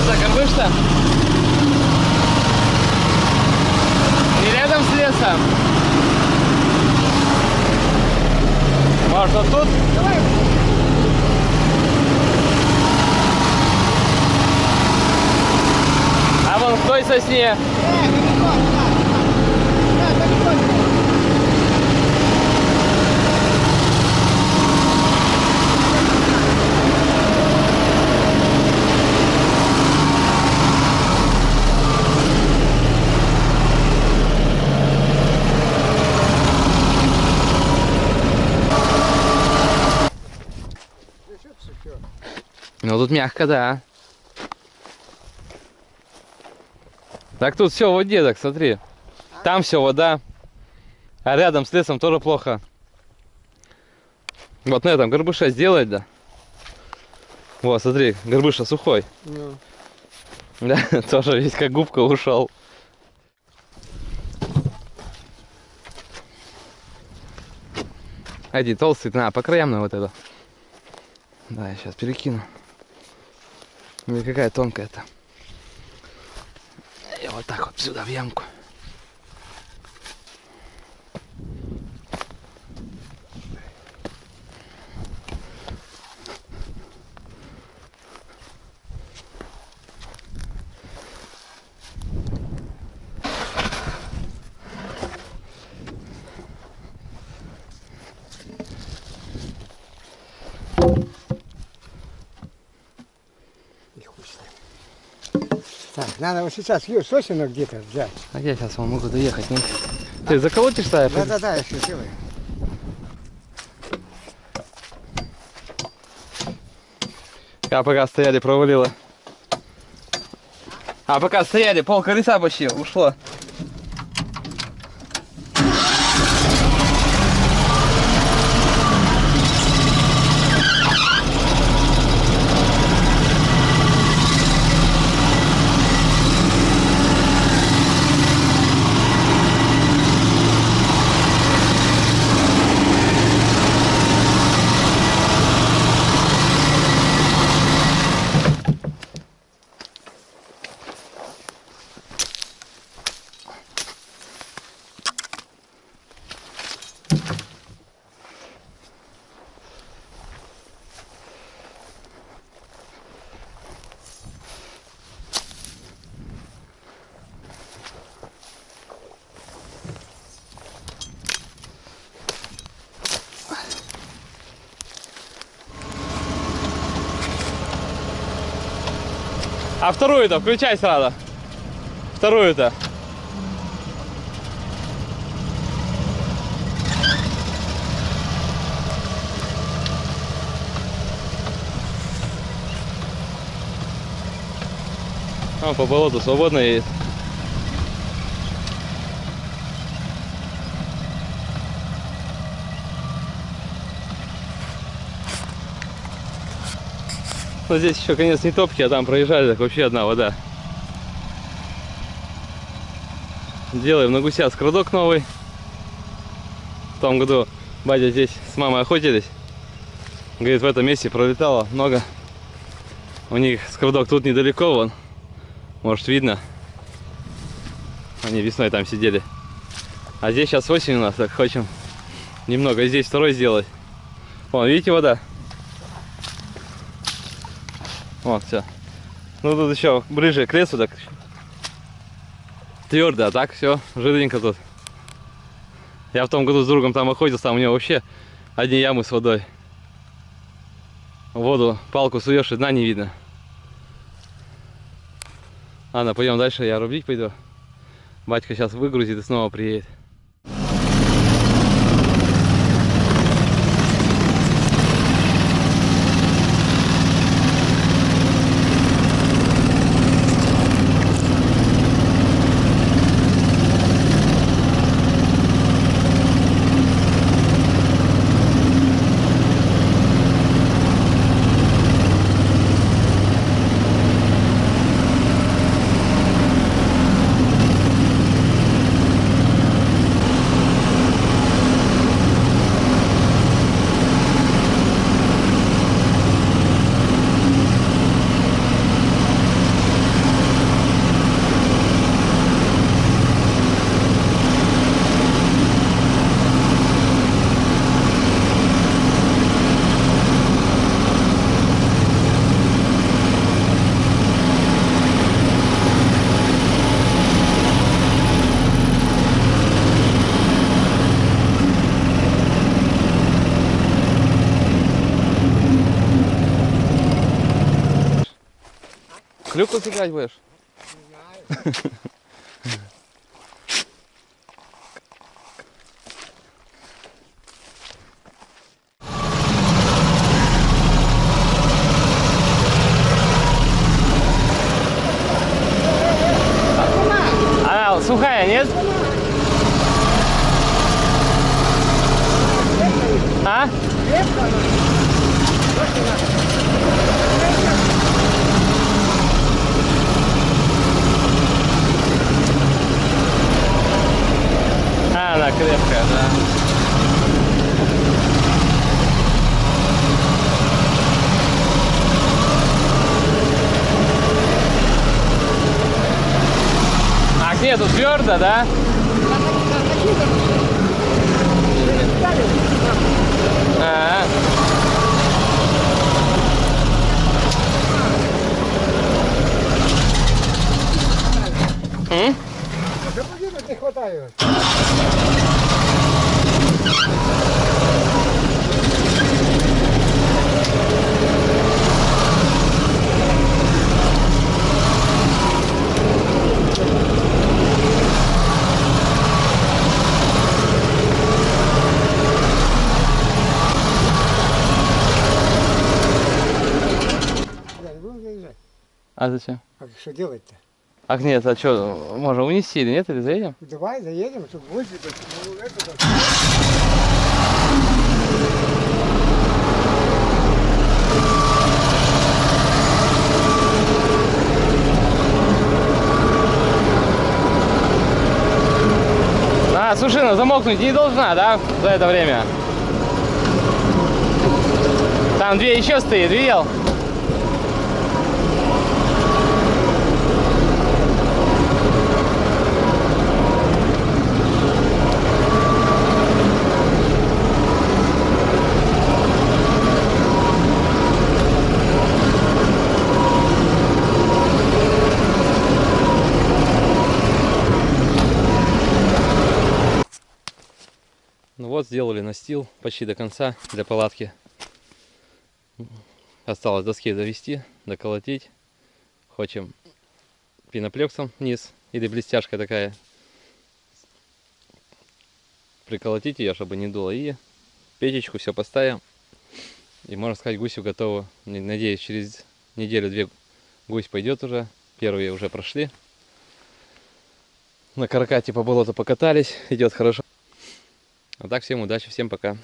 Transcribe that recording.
Вот это горбыш-то? И рядом с лесом? Может, вот тут? А вон в той сосне. Ну тут мягко, да. Так тут все в воде, так смотри. Там все вода. А рядом с лесом тоже плохо. Вот на этом горбыша сделать, да. Вот, смотри, горбыша сухой. Ну, Да, тоже весь как губка ушел. Один толстый, на, по краям на вот это. Да, я сейчас перекину. Или какая тонкая-то. И вот так вот сюда в ямку. Надо вот сейчас сосенок где-то взять. А я сейчас вам могу доехать, не? Ты заколотишь-то? я пойду? Да-да-да, я сейчас делаю. А пока стояли, провалило. А пока стояли, пол колеса почти ушло. А вторую-то включай сразу. Вторую-то. А, по болоту свободно едет. Но здесь еще конец не топки, а там проезжали, так вообще одна вода. Делаем на гуся скрадок новый. В том году батя здесь с мамой охотились. Говорит, в этом месте пролетало много. У них скрадок тут недалеко, вон. Может видно. Они весной там сидели. А здесь сейчас осень у нас, так хотим немного здесь второй сделать. Вон, видите вода? Вот, все. Ну тут еще ближе к лесу, так твердо, а так все, жиденько тут. Я в том году с другом там охотился, а у него вообще одни ямы с водой. Воду палку суешь, и дна не видно. Ладно, пойдем дальше, я рубить пойду. Батька сейчас выгрузит и снова приедет. Клюкву сыграть будешь? Не знаю. Она сухая, нет? А? А, она крепкая, да. А где тут твердо, да? А, М? Да поднимать не хватает. А зачем? А что делать-то? Ах нет, а что, можно унести или нет, или заедем? Давай заедем, чтобы высыпать. Ну, это. А, сушина замокнуть не должна, да, за это время? Там две еще стоит, видел? Вот, сделали настил почти до конца для палатки. Осталось доски довести, доколотить. Хочем пеноплексом вниз или блестяшка такая. Приколотить ее, чтобы не дуло. И печечку все поставим. И можно сказать, гусю готово. Надеюсь, через неделю-две гусь пойдет уже. Первые уже прошли. На каракате по болоту покатались. Идет хорошо. А так, всем удачи, всем пока.